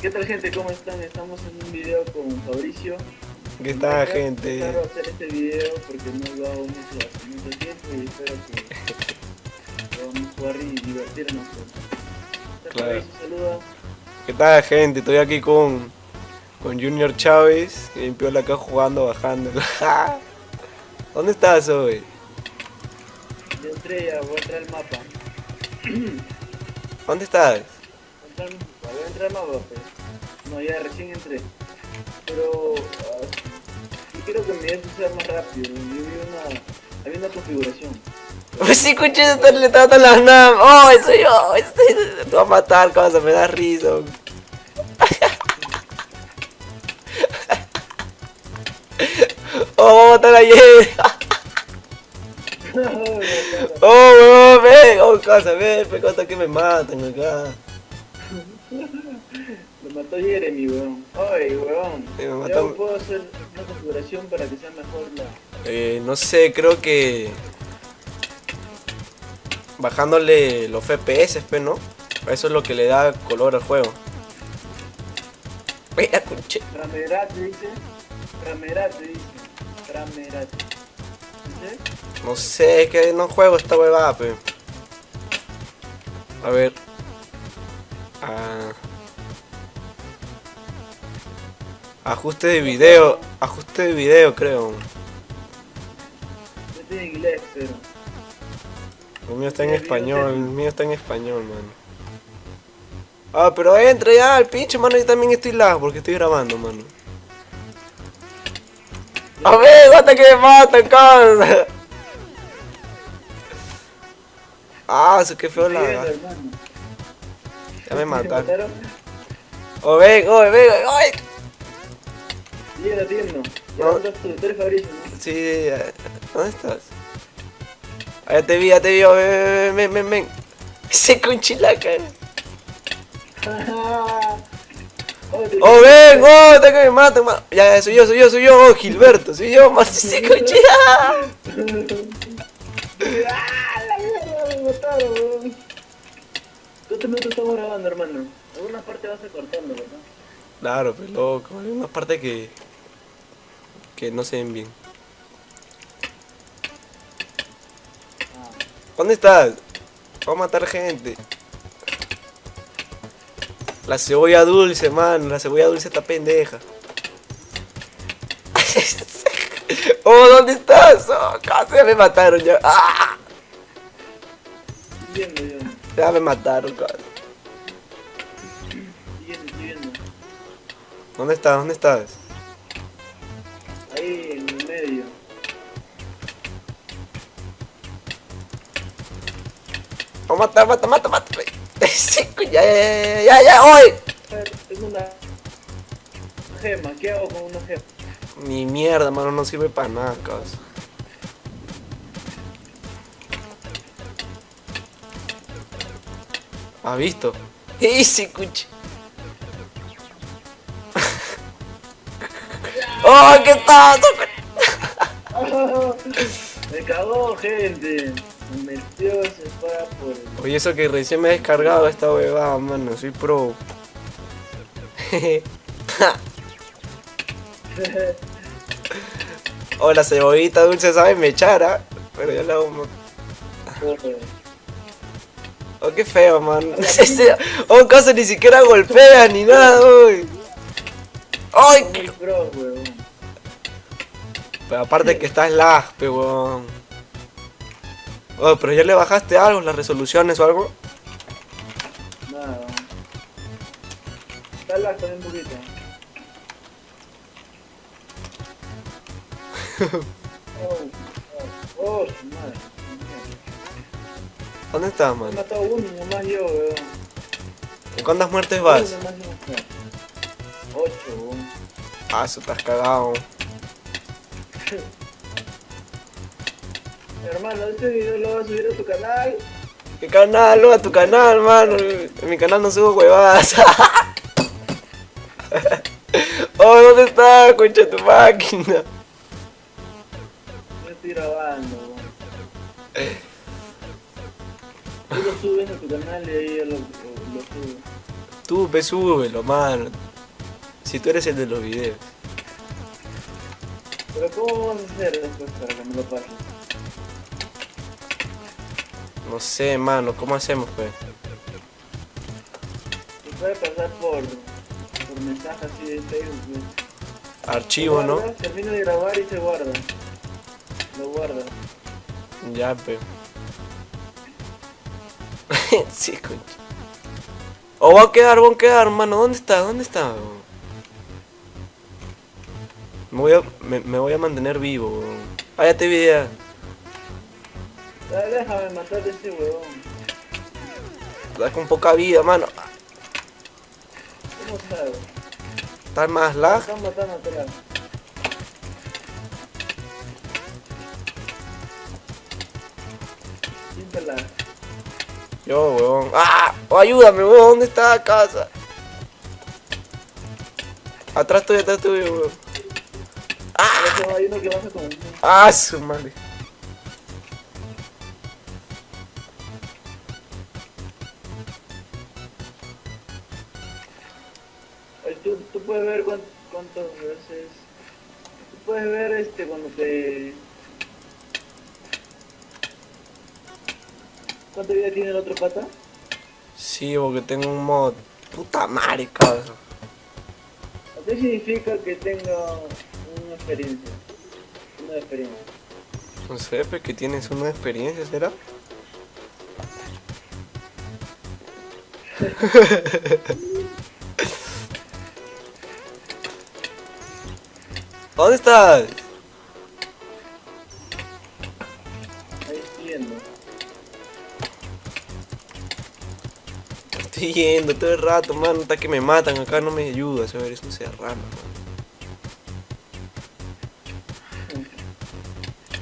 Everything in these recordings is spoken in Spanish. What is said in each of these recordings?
¿Qué tal gente? ¿Cómo están? Estamos en un video con Fabricio. ¿Qué tal gente? Claro, hacer este video porque no lo hago mucho hace mucho tiempo y espero que podamos jugar y divertirnos. Claro. Saluda. ¿Qué tal gente? Estoy aquí con, con Junior Chávez, que limpió la acá jugando, bajando. ¿Dónde estás hoy? Ya entré, ya voy a entrar al mapa. ¿Dónde estás? Entrar- voy a entrar pues. No, ya recién entré. Pero ah, yo quiero que mi eso sea más rápido. Yo vi una, había una configuración. Pues sí, escuché le está dando la NAM. ¡Oh, soy yo! Te va a matar, cosa, me da risa. ¡Oh, vamos a matar a! ¡Oh, weón, ven! ¡Oh, cosa, ven! Pe cosa que me matan acá. Lo mató Jeremy, weón. Ay, weón. Sí, me puedo hacer una configuración para que sea mejor la... Eh, no sé, creo que... Bajándole los FPS, pe, ¿no? Eso es lo que le da color al juego. Mira, conche. Ramerate, dice. Ramerate, dice. Ramerate. ¿Dice? No sé, es que no juego esta huevada, pe. A ver. Ah. Ajuste de video. Ajuste de video, creo. Yo estoy en inglés, pero... El mío está en español, el mío está en español, mano. Ah, pero entra ya, el pinche, mano, yo también estoy lag porque estoy grabando, mano. A ver, hasta que me matan, cabrón. Ah, eso qué feo la. Ya me mataron. Oh, ven, oh, ven, ay. Llega, atiendo. Ya No. ¿dónde estás tú? Tú eres Fabricio, ¿no? Sí, ¿dónde estás? Ah, ya te vi, ya te vi, oh, ven, ven, ven, ven. Ese conchilaca. Oh, te- Oh, ven, oh, hasta que me matan, ma- Ya, ya, soy yo, soy yo, soy yo, oh, Gilberto, soy yo, más ese conchilaca. ¡Ah, la mierda! Me mataron, weón. ¿Cuántos minutos estamos grabando, hermano? Alguna parte vas a cortando, ¿verdad? Claro, pero loco, hay unas partes que. que no se ven bien. Ah. ¿Dónde estás? Voy a matar gente. La cebolla dulce, man. La cebolla dulce está pendeja. oh, ¿dónde estás? Oh, casi me mataron ya. ¡Ah! Yo. Ya me mataron, casi. Estoy viendo, estoy viendo. ¿Dónde estás? ¿Dónde estás? Ahí, en el medio. Oh, mata, mata, mata, mata. Sí, ya, ya, ya, ya, ya, hoy. Tengo una gema. ¿Qué hago con una gema? Ni mierda, mano, no sirve para nada, casi. ¿Has visto? Easy, cuchi. ¡Oh, qué tal! Me cagó, gente. Me metió, se fue por el... Oye, eso que recién me he descargado esta huevada, mano, soy pro. oh, la cebollita dulce sabe me echara, pero ya la hago. Oh, qué feo, man. Oh, caso ni siquiera golpea ni nada, uy. Ay, qué-. Pero aparte que estás lag, pe, weón. Oh, pero ya le bajaste algo, las resoluciones o algo. Nada. Está lag también un poquito. Oh, oh, oh, madre. ¿Dónde estás, Me he man? matado uno nomás yo, weón. ¿En cuántas muertes vas? Uno nomás yo. Ocho, weón. Ah, eso estás cagado. Hermano, este video lo vas a subir a tu canal. Mi canal, no, a tu canal, mano. En mi canal no subo huevadas. oh, ¿dónde estás, concha tu máquina? Yo estoy grabando, weón. Tú lo subes a tu canal y ahí lo, lo, lo subo. Tú, ve, súbelo, mano. Si tú eres el de los videos. Pero ¿cómo vamos a hacer después para que me lo pases? No sé, mano, ¿cómo hacemos, pues? Se puede pasar por, por mensaje así de Facebook. pues. Archivo, ¿no? Guarda, Termina de grabar y se guarda. Lo guarda. Ya, pe. sí. O va a quedar, va a quedar, mano. ¿Dónde está? ¿Dónde está? Me voy a, me, me voy a mantener vivo, weón. Ah, ya te vi ya. Déjame matar a ese huevón. Estás con poca vida, mano. ¿Cómo sabes? Estás más lag. Están matando atrás. Yo, weón. ¡Ah! Oh, ayúdame, weón. ¿Dónde está la casa? Atrás tuyo, atrás tuyo, weón. Con ¡Ah, su madre! Tú, tú puedes ver cuán- cuántas veces... Tú puedes ver este cuando te... ¿Cuánta vida tiene el otro pata? Sí, porque tengo un mod. Puta madre, cabrón. ¿Qué significa que tenga una experiencia? Una experiencia. No sé, pues que tienes una experiencia, ¿será? ¿Dónde estás? Estoy yendo todo el rato, mano. Hasta que me matan acá, no me ayudas. A ver, es un serrano, mano.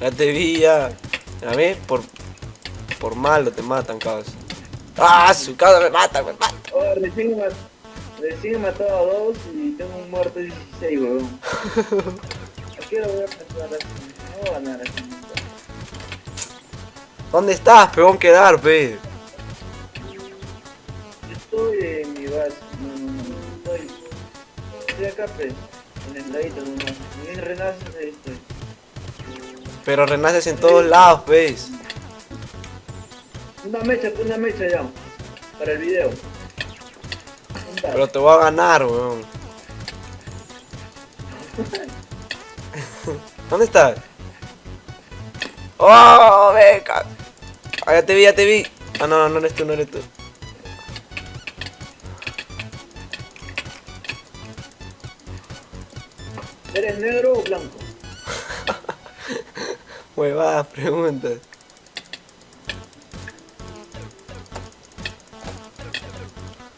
Ya te vi, ya. A ver, por, por malo te matan, cabrón. ¡Ah, su casa me mata, me mata! Oh, recién, he matado a dos y tengo un muerto de 16, weón. ¿A qué hora voy a? No voy a ganar así. ¿Dónde estás, peón? Quedar, pe. Pues. En el ladito nomás. Ahí estoy. Pero renaces en todos lados, ¿ves? Una mecha, una mecha ya. Para el video. Pero te voy a ganar, weón. ¿Dónde estás? ¡Oh, beca! Ah, ya te vi, ya te vi. Ah, no, no eres tú, no eres tú. ¿Eres negro o blanco? Huevadas, preguntas.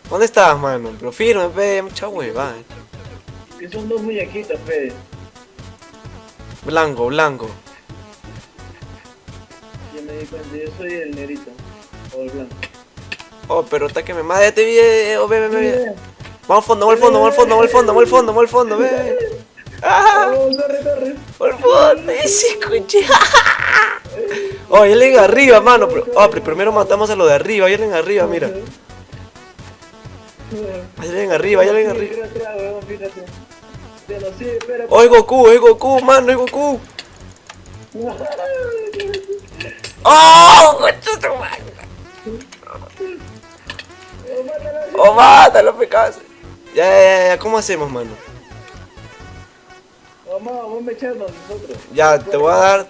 ¿Dónde estás, mano? Pero firme, pe, mucha huevada. eh. Que son dos muñequitos, Fede. Blanco, blanco. Ya me di cuenta, yo soy el negrito. O el blanco. Oh, pero está que me mata, ya te vi, eh, oh, ve, ve, ve. Vamos al fondo, vamos al fondo, vamos al fondo, vamos al fondo, vamos al fondo, vamos al fondo, ve. ¡Ah! Oh. Por favor, ese coche. Oh, hay alguien arriba, mano. Oh, pero primero matamos a lo de arriba. Hay alguien arriba, mira. Hay alguien arriba, hay alguien arriba. Espera. Oh, es Goku, es Goku, mano, es Goku. Oh. Oh, mátala. Oh, mátalo, pecado. Ya, ya, ya, ya, ¿cómo hacemos, mano? Vamos, vamos a echarnos nosotros. Ya, te voy a dar-.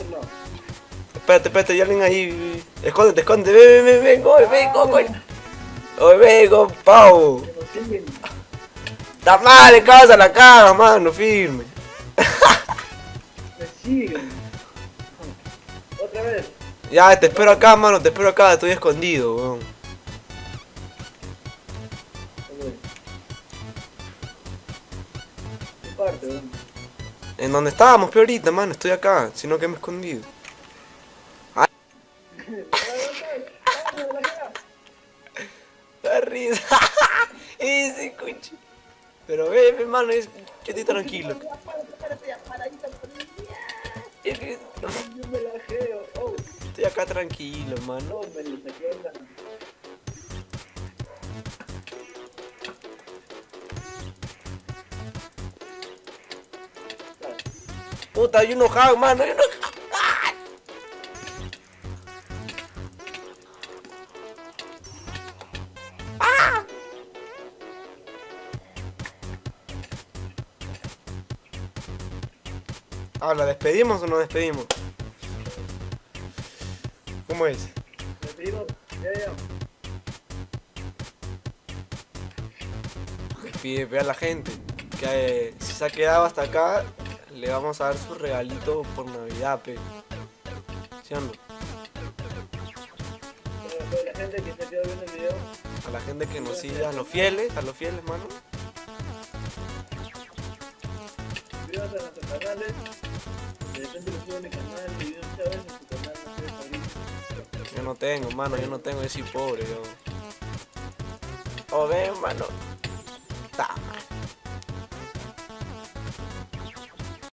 Espérate, espérate, hay alguien ahí. Escóndete, escóndete. Ven, ven, ven, vengo, vengo, coño. Oh, vengo, siguen. Está mal, casa la caga, mano, firme. Me siguen. Otra vez. Ya, te espero acá, mano, te espero acá, estoy escondido, weón. En donde estábamos, pero ahorita, mano, estoy acá, sino que me he escondido. Da risa. Ese coche. Pero ve, ve, mano, es- yo estoy tranquilo. La. Oh, Estoy acá tranquilo, mano. Puta, hay uno hack, mano, hay uno hack. ¡Ah! Ah, ¿la despedimos o no despedimos? ¿Cómo es? Le pedimos, ya, ya. Despide ve a la gente. Que eh, si se ha quedado hasta acá, le vamos a dar su regalito por Navidad, pe. ¿Sí o no? Para toda la gente que se ha quedado viendo el video, A la gente que nos sigue, a los fieles, a los fieles, mano. suscríbanse a nuestros canales. De repente lo subo en mi canal, de video Chávez, en su canal, no sé, favorito. Yo no tengo, mano, yo no tengo, yo soy pobre, yo. Oh, ven, mano. Ta.